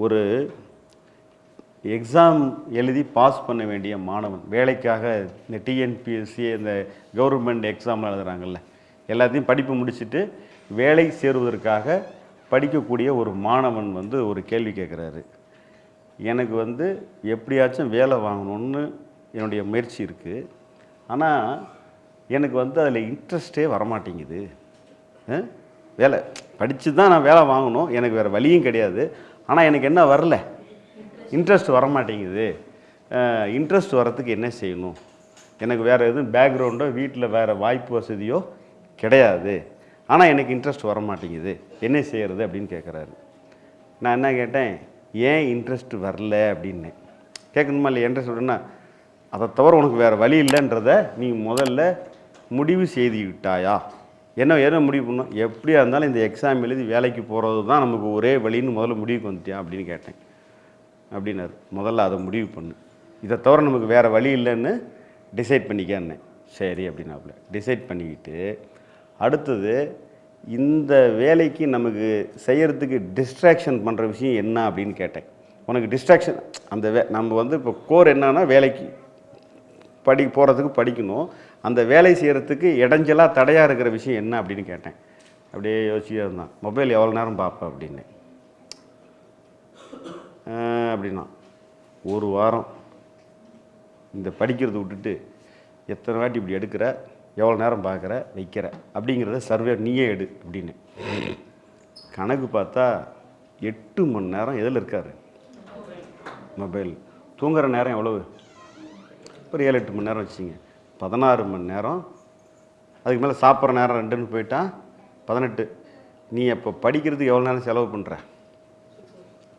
ஒரு எக்ஸாம் எழுதி பாஸ் பண்ண வேண்டிய மாணவன். வேலைக்காக இந்த டிஎன்பிஎஸ்சி இந்த கவர்மெண்ட் எக்ஸாம் எழுதுகிறாங்கல்ல எல்லாத்தையும் படிப்பு முடிச்சுட்டு வேலை சேருவதற்காக படிக்கக்கூடிய ஒரு மாணவன் வந்து ஒரு கேள்வி கேட்குறாரு. எனக்கு வந்து எப்படியாச்சும் வேலை வாங்கணும்னு என்னுடைய முயற்சி இருக்குது ஆனால் எனக்கு வந்து அதில் இன்ட்ரெஸ்டே வரமாட்டேங்குது. வேலை படித்து தான் நான் வேலை வாங்கணும். எனக்கு வேறு வழியும் கிடையாது. ஆனால் எனக்கு என்ன வரல? இன்ட்ரெஸ்ட் வரமாட்டேங்குது. இன்ட்ரெஸ்ட் வரத்துக்கு என்ன செய்யணும்? எனக்கு வேறு எதுவும் பேக்ரவுண்டோ வீட்டில் வேறு வாய்ப்பு வசதியோ கிடையாது. ஆனால் எனக்கு இன்ட்ரெஸ்ட் வரமாட்டேங்குது. என்ன செய்கிறது அப்படின்னு கேட்குறாரு நான் என்ன கேட்டேன்? ஏன் இன்ட்ரெஸ்ட் வரல அப்படின்னு. கேட்கணுமா இல்லை இன்ட்ரெஸ்ட் வரணும்னா அதை தவிர உனக்கு வேறு வழி இல்லைன்றத நீ முதல்ல முடிவு செய்து விட்டாயா? என்ன என்ன முடிவு பண்ணோம்? எப்படியா இருந்தாலும் இந்த எக்ஸாம் எழுதி வேலைக்கு போகிறது தான் நமக்கு ஒரே வழின்னு முதல்ல முடிவுக்கு வந்துட்டியா அப்படின்னு கேட்டேன். அப்படின்னாரு. முதல்ல அதை முடிவு பண்ணு. இதை தவிர நமக்கு வேறு வழி இல்லைன்னு டிசைட் பண்ணிக்கன்னு சரி அப்படின்னாப்புல. டிசைட் பண்ணிக்கிட்டு அடுத்தது இந்த வேலைக்கு நமக்கு செய்கிறதுக்கு டிஸ்ட்ராக்ஷன் பண்ணுற விஷயம் என்ன அப்படின்னு கேட்டேன். உனக்கு டிஸ்ட்ராக்ஷன் அந்த வே நம்ம வந்து இப்போ கோர் என்னன்னா வேலைக்கு படி போகிறதுக்கு படிக்கணும். அந்த வேலை செய்கிறதுக்கு இடைஞ்சலாக தடையாக இருக்கிற விஷயம் என்ன அப்படின்னு கேட்டேன். அப்படியே யோசிச்சுட்டே இருந்தான். மொபைல் எவ்வளோ நேரம் பார்ப்பேன் அப்படின்னு. அப்படின்னா ஒரு வாரம் இந்த படிக்கிறத விட்டுட்டு எத்தனை வாட்டி இப்படி எடுக்கிற எவ்வளோ நேரம் பார்க்குற வைக்கிற அப்படிங்கிறத சர்வே நீயே எடு அப்படின்னு. கணக்கு பார்த்தா எட்டு மணி நேரம் எதில் இருக்காரு? மொபைல். தூங்குற நேரம் எவ்வளவு? ஒரு ஏழு எட்டு மணி நேரம் வச்சுங்க பதினாறு மணி நேரம். அதுக்கு மேலே சாப்பிட்ற நேரம் ரெண்டுன்னு போயிட்டா பதினெட்டு. நீ அப்போ படிக்கிறதுக்கு எவ்வளோ நேரம் செலவு பண்ணுற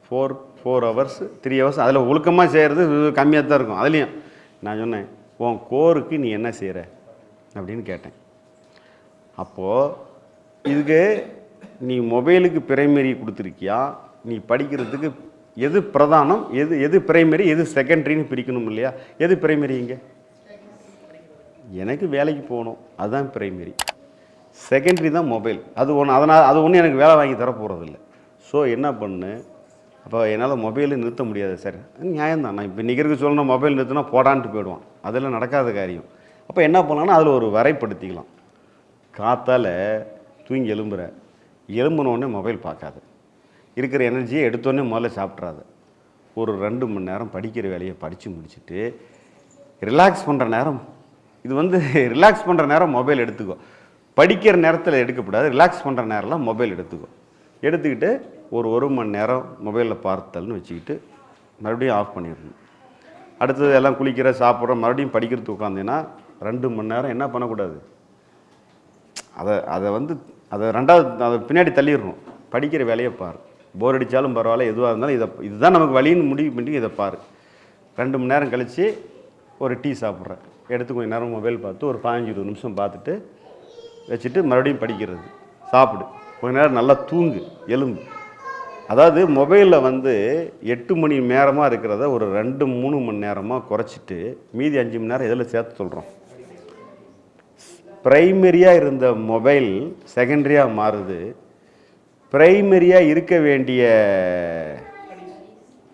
four four hours three hours அதில் ஒழுக்கமாக செய்கிறது கம்மியாக தான் இருக்கும். அதுலேயும் நான் சொன்னேன் உன் கோருக்கு நீ என்ன செய்கிற அப்படின்னு கேட்டேன். அப்போது இதுக்கு நீ மொபைலுக்கு பிரைமரி கொடுத்துருக்கியா? நீ படிக்கிறதுக்கு எது பிரதானம்? எது எது பிரைமரி எது செகண்டரின்னு பிரிக்கணும் இல்லையா? எது பிரைமரி இங்கே? எனக்கு வேலைக்கு போகணும். அதுதான் பிரைமரி செகண்டரி தான் மொபைல் அது ஒன்று அதனால் அது ஒன்றும் எனக்கு வேலை வாங்கி தர போகிறதில்ல ஸோ என்ன பண்ணு? அப்போ என்னால் மொபைலு நிறுத்த முடியாது சார் நியாயம்தான். நான் இப்போ நிற்கிறதுக்கு சொல்லணும் மொபைல் நிறுத்தினா போடான்ட்டு போயிடுவான். அதெல்லாம் நடக்காத காரியம். அப்போ என்ன பண்ணலாம்னா அதில் ஒரு வரைப்படுத்திக்கலாம் காத்தால் தூங்கி எலும்புற எலும்பினோடனே மொபைல் பார்க்காது. இருக்கிற எனர்ஜியை எடுத்தோடனே முதல்ல சாப்பிட்றாது. ஒரு ரெண்டு மணி நேரம் படிக்கிற வேலையை படித்து முடிச்சுட்டு ரிலாக்ஸ் பண்ணுற நேரம் இது வந்து ரிலாக்ஸ் பண்ணுற நேரம் மொபைல் எடுத்துக்கோ. படிக்கிற நேரத்தில் எடுக்கக்கூடாது ரிலாக்ஸ் பண்ணுற நேரம்லாம் மொபைல் எடுத்துக்கோ. எடுத்துக்கிட்டு ஒரு ஒரு மணி நேரம் மொபைலில் பார்த்தல்னு வச்சுக்கிட்டு மறுபடியும் ஆஃப் பண்ணிடணும். அடுத்தது எல்லாம் குளிக்கிற சாப்பிட்ற மறுபடியும் படிக்கிறதுக்கு உட்காந்தீங்கன்னா ரெண்டு மணி நேரம் என்ன பண்ணக்கூடாது? அதை அதை வந்து அதை ரெண்டாவது அதை பின்னாடி தள்ளிடணும். படிக்கிற வேலையை பாரு. போர் அடித்தாலும் பரவாயில்ல எதுவாக இருந்தாலும் இதை இதுதான் நமக்கு வழின்னு முடிவு பண்ணி இதை பாரு. ரெண்டு மணி நேரம் கழித்து ஒரு டீ சாப்பிட்றேன். எடுத்து கொஞ்ச நேரம் மொபைல் பார்த்து ஒரு பதினஞ்சு இருபது நிமிஷம் பார்த்துட்டு வச்சுட்டு மறுபடியும் படிக்கிறது. சாப்பிடு. கொஞ்ச நேரம் நல்லா தூங்கு. எலும்பு அதாவது மொபைலில் வந்து எட்டு மணி நேரமாக இருக்கிறத ஒரு ரெண்டு மூணு மணி நேரமாக குறைச்சிட்டு மீதி அஞ்சு மணி நேரம் எதில் சேர்த்து சொல்கிறோம் ப்ரைமரியாக இருந்த மொபைல் செகண்டரியாக மாறுது. ப்ரைமரியாக இருக்க வேண்டிய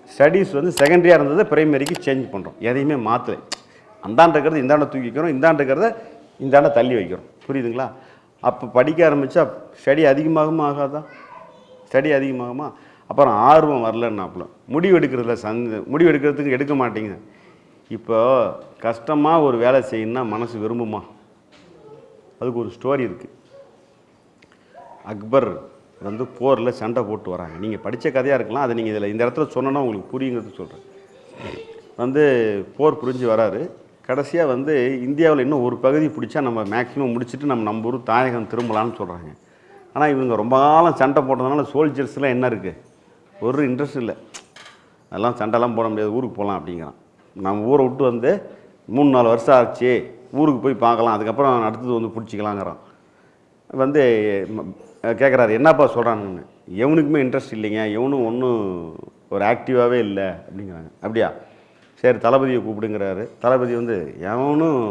ஸ்டடீஸ் வந்து செகண்டரியாக இருந்ததை ப்ரைமரிக்கு சேஞ்ச் பண்ணுறோம் எதையுமே மாற்றலை அந்தாண்ட இருக்கிறது இந்தாண்ட தூக்கிக்கிறோம் இந்தாண்ட இருக்கிறத இந்தாண்ட தள்ளி வைக்கிறோம். புரியுதுங்களா? அப்போ படிக்க ஆரம்பித்தா ஸ்டடி அதிகமாகுமா ஆகாதா? ஸ்டடி அதிகமாகுமா? அப்புறம் ஆர்வம் வரலன்னாப்புல. முடிவு எடுக்கிறதுல சந்த முடிவு எடுக்கிறதுக்கு எடுக்க மாட்டேங்குது இப்போ கஷ்டமாக ஒரு வேலை செய்யணும்னா மனசு விரும்புமா? அதுக்கு ஒரு ஸ்டோரி இருக்குது அக்பர் வந்து போரில் சண்டை போட்டு வராங்க. நீங்கள் படித்த கதையாக இருக்கலாம். அதை நீங்கள் இதில் இந்த இடத்துல சொன்னோன்னா உங்களுக்கு புரியுங்கிறது சொல்கிறேன் வந்து போர் புரிஞ்சு வராரு. கடைசியாக வந்து இந்தியாவில் இன்னும் ஒரு பகுதி பிடிச்சா நம்ம மேக்ஸிமம் முடிச்சுட்டு நம்ம நம்ம ஊர் தாயகம் திரும்பலான்னு சொல்கிறாங்க ஆனால் இவங்க ரொம்ப காலம் சண்டை போட்டதுனால சோல்ஜர்ஸ்லாம் என்ன இருக்குது ஒரு இன்ட்ரெஸ்ட் இல்லை. அதெல்லாம் சண்டைலாம் போட முடியாது. ஊருக்கு போகலாம் அப்படிங்கிறான். நம்ம ஊரை விட்டு வந்து மூணு நாலு வருஷம் ஆச்சு. ஊருக்கு போய் பார்க்கலாம். அதுக்கப்புறம் அடுத்தது வந்து பிடிச்சிக்கலாங்கிறான். வந்து கேட்குறாரு என்னப்பா சொல்கிறாங்கன்னு எவனுக்குமே இன்ட்ரெஸ்ட் இல்லைங்க. எவனும் ஒன்றும் ஒரு ஆக்டிவாகவே இல்லை அப்படிங்கிறாங்க. அப்படியா? சரி தளபதியை கூப்பிடுங்கிறாரு. தளபதி வந்து எவனும்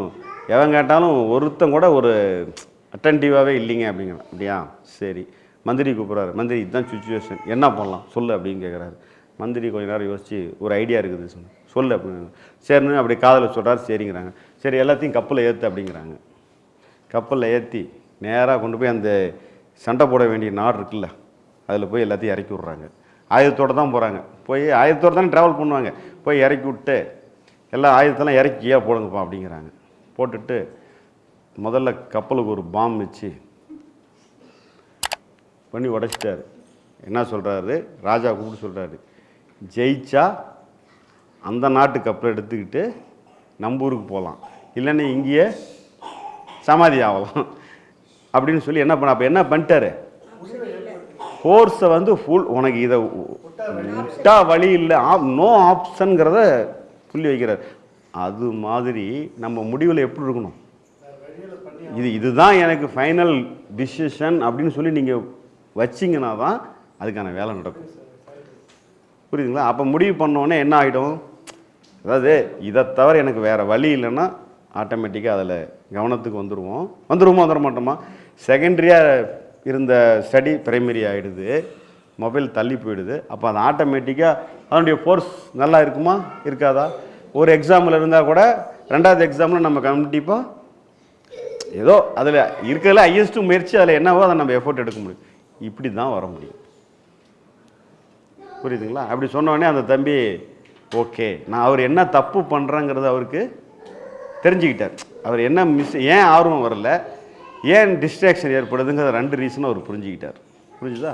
எவன் கேட்டாலும் ஒருத்தன் கூட ஒரு அட்டன்டிவாகவே இல்லைங்க அப்படிங்கிறான். அப்படியா? சரி. மந்திரி கூப்பிட்றாரு. மந்திரி இதுதான் சுச்சுவேஷன் என்ன பண்ணலாம்? சொல்லு அப்படின்னு கேட்குறாரு மந்திரி கொஞ்ச நேரம் யோசிச்சு ஒரு ஐடியா இருக்குது சொன்ன சொல்லு அப்படின்னு சரின்னு அப்படி காதில் சொல்கிறாரு சரிங்கிறாங்க. சரி எல்லாத்தையும் கப்பலில் ஏற்று அப்படிங்கிறாங்க. கப்பலில் ஏற்றி நேராக கொண்டு போய் அந்த சண்டை போட வேண்டிய நாடு இருக்குல்ல அதில் போய் எல்லாத்தையும் இறக்கி விட்றாங்க. ஆயுதத்தோடு தான் போகிறாங்க போய் ஆயுதத்தோடு தானே ட்ராவல் பண்ணுவாங்க. போய் இறக்கி விட்டு எல்லா ஆயுதத்தெல்லாம் இறக்கியா போடுங்கப்பா அப்படிங்கிறாங்க. போட்டுட்டு முதல்ல கப்பலுக்கு ஒரு பாம் வச்சு பண்ணி உடைச்சிட்டாரு. என்ன சொல்கிறாரு ராஜா கூப்பிட்டு சொல்கிறாரு ஜெயிச்சா அந்த நாட்டு கப்பலை எடுத்துக்கிட்டு நம்ம ஊருக்கு போகலாம் இல்லைன்னா இங்கேயே சமாதி ஆகலாம். அப்படின்னு சொல்லி என்ன பண்ண அப்போ என்ன பண்ணிட்டாரு? ஃபோர்ஸை வந்து ஃபுல் உனக்கு இதை விட்டா வழி இல்லை. ஆப் நோ ஆப்ஷனுங்கிறத புள்ளி வைக்கிறார். அது மாதிரி நம்ம முடிவில் எப்படி இருக்கணும்? இது இதுதான் எனக்கு ஃபைனல் டிசிஷன் அப்படின்னு சொல்லி நீங்கள் வச்சிங்கன்னா தான் அதுக்கான வேலை நடக்கும். புரியுதுங்களா? அப்போ முடிவு பண்ணோன்னே என்ன ஆகிடும் அதாவது இதை தவிர எனக்கு வேறு வழி இல்லைன்னா ஆட்டோமேட்டிக்காக அதில் கவனத்துக்கு வந்துடுவோம் வந்துடுவோமா வந்துட மாட்டோமா? செகண்டரியாக இருந்த ஸ்டடி பிரைமரி ஆகிடுது மொபைல் தள்ளி போயிடுது. அப்போ அது ஆட்டோமேட்டிக்காக அதனுடைய ஃபோர்ஸ் நல்லா இருக்குமா? இருக்காதா? ஒரு எக்ஸாமில் இருந்தால் கூட ரெண்டாவது எக்ஸாமில் நம்ம கண்டிப்பாக ஏதோ அதில் இருக்கிறதுல ஹையஸ்ட் முயற்சி அதில் என்னவோ அதை நம்ம எஃபோர்ட் எடுக்க முடியும். இப்படி தான் வர முடியும். புரியுதுங்களா? அப்படி சொன்னோடனே அந்த தம்பி ஓகே நான் அவர் என்ன தப்பு பண்ணுறேங்கிறது அவருக்கு தெரிஞ்சுக்கிட்டார். அவர் என்ன மிஸ் ஏன் ஆர்வம் வரல? ஏன் டிஸ்ட்ராக்ஷன் ஏற்படுதுங்கிற ரெண்டு ரீசனும் அவர் புரிஞ்சுக்கிட்டார். புரிஞ்சுதா?